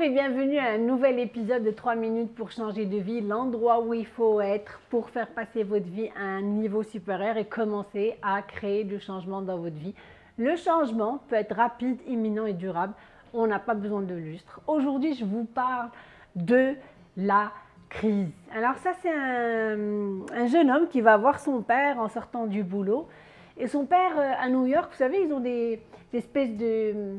et bienvenue à un nouvel épisode de 3 minutes pour changer de vie, l'endroit où il faut être pour faire passer votre vie à un niveau supérieur et commencer à créer du changement dans votre vie. Le changement peut être rapide, imminent et durable. On n'a pas besoin de lustre. Aujourd'hui, je vous parle de la crise. Alors ça, c'est un, jeune homme qui va voir son père en sortant du boulot. Et son père, euh, à New York, vous savez, ils ont des espèces de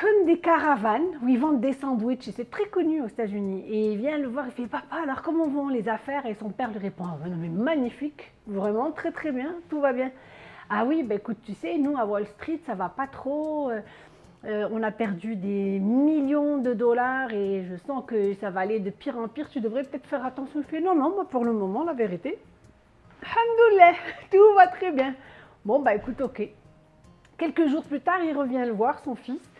comme des caravanes où ils vendent des sandwichs. C'est très connu aux États-Unis. Et il vient le voir, il fait Papa, alors comment vont les affaires? Et son père lui répond ah, non, mais magnifique, vraiment très très bien, tout va bien. Ah oui, ben écoute, tu sais, nous à Wall Street, ça va pas trop. Euh, euh, on a perdu des millions de dollars et je sens que ça va aller de pire en pire. Tu devrais peut-être faire attention. Il fait non, non, moi pour le moment, la vérité, Alhamdoulilah, tout va très bien. Bon, bah écoute, ok. Quelques jours plus tard, il revient le voir, son fils.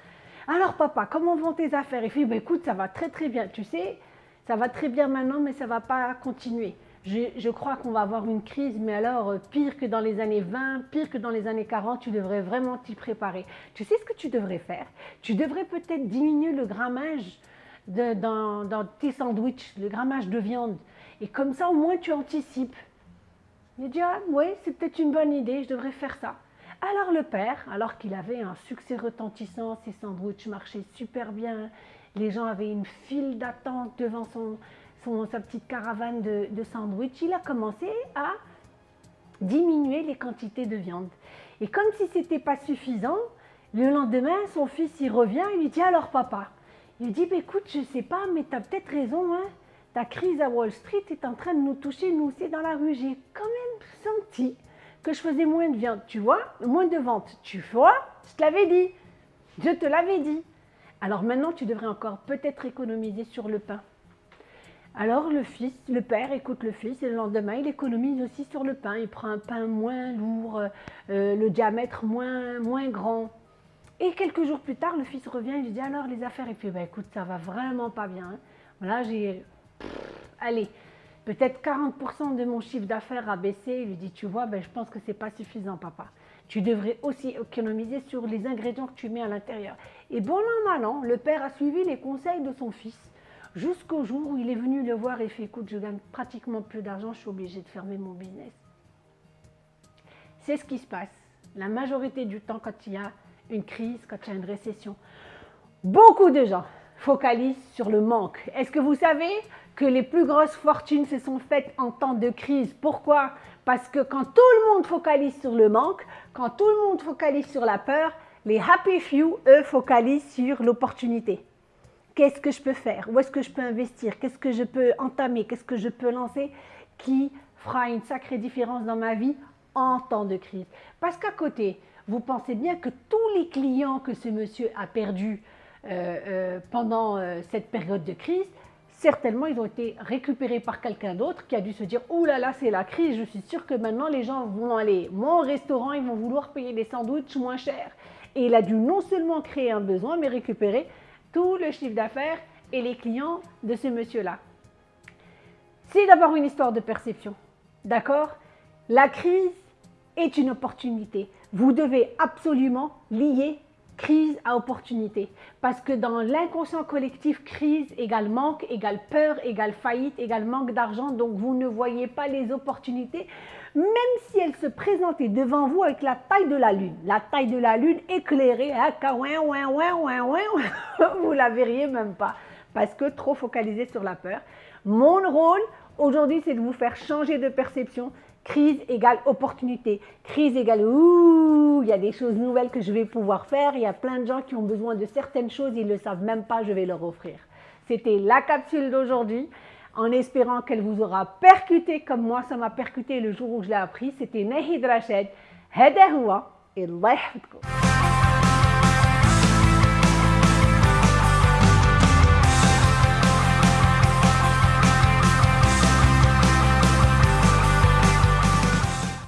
Alors papa, comment vont tes affaires? Il fait, bah, écoute, ça va très très bien. Tu sais, ça va très bien maintenant, mais ça ne va pas continuer. Je, crois qu'on va avoir une crise, mais alors euh, pire que dans les années 20, pire que dans les années 40, tu devrais vraiment t'y préparer. Tu sais ce que tu devrais faire? Tu devrais peut-être diminuer le grammage dans, dans, tes sandwichs, le grammage de viande. Et comme ça, au moins, tu anticipes. Il dit, ah, oui, c'est peut-être une bonne idée, je devrais faire ça. Alors le père, alors qu'il avait un succès retentissant, ses sandwichs marchaient super bien, les gens avaient une file d'attente devant son, sa petite caravane de, de sandwichs, il a commencé à diminuer les quantités de viande. Et comme si ce n'était pas suffisant, le lendemain, son fils y revient et lui dit alors papa, il lui dit bah, écoute, je ne sais pas, mais tu as peut-être raison, hein, ta crise à Wall Street est en train de nous toucher, nous aussi dans la rue. J'ai quand même senti que je faisais moins de viande, tu vois, moins de ventes. Tu vois, je te l'avais dit, je te l'avais dit. Alors maintenant, tu devrais encore peut-être économiser sur le pain. Alors le fils, le père écoute le fils et le lendemain, il économise aussi sur le pain. Il prend un pain moins lourd, euh, le diamètre moins, grand. Et quelques jours plus tard, le fils revient, il lui dit alors les affaires. Et puis, bah, écoute, ça va vraiment pas bien. Hein. Voilà, j'ai... Allez, Peut-être 40% de mon chiffre d'affaires a baissé. Il lui dit, tu vois, ben, je pense que ce n'est pas suffisant, papa. Tu devrais aussi économiser sur les ingrédients que tu mets à l'intérieur. Et bon an, mal an, le père a suivi les conseils de son fils jusqu'au jour où il est venu le voir et fait, écoute, je gagne pratiquement plus d'argent, je suis obligé de fermer mon business. C'est ce qui se passe la majorité du temps quand il y a une crise, quand il y a une récession. Beaucoup de gens focalisent sur le manque. Est-ce que vous savez que les plus grosses fortunes se sont faites en temps de crise? Pourquoi? Parce que quand tout le monde focalise sur le manque, quand tout le monde focalise sur la peur, les happy few, eux, focalisent sur l'opportunité. Qu'est-ce que je peux faire? Où est-ce que je peux investir? Qu'est-ce que je peux entamer? Qu'est-ce que je peux lancer qui fera une sacrée différence dans ma vie en temps de crise? Parce qu'à côté, vous pensez bien que tous les clients que ce monsieur a perdus pendant euh, cette période de crise, certainement ils ont été récupérés par quelqu'un d'autre qui a dû se dire « Ouh là là, c'est la crise, je suis sûr que maintenant les gens vont aller au restaurant, ils vont vouloir payer des sandwichs moins chers. » Et il a dû non seulement créer un besoin, mais récupérer tout le chiffre d'affaires et les clients de ce monsieur-là. C'est d'abord une histoire de perception, d'accord? La crise est une opportunité. Vous devez absolument lier crise à opportunité. Parce que dans l'inconscient collectif, crise égale manque, égale peur, égale faillite, égale manque d'argent. Donc vous ne voyez pas les opportunités, même si elles se présentaient devant vous avec la taille de la lune. La taille de la lune éclairée, hein, vous la verriez même pas parce que trop focalisé sur la peur. Mon rôle aujourd'hui, c'est de vous faire changer de perception. Crise égale opportunité. Crise égale ouh, il y a des choses nouvelles que je vais pouvoir faire. Il y a plein de gens qui ont besoin de certaines choses, ils ne le savent même pas, je vais leur offrir. C'était la capsule d'aujourd'hui en espérant qu'elle vous aura percuté comme moi, ça m'a percuté le jour où je l'ai appris. C'était Nahid Rached. Hadahoua et Allah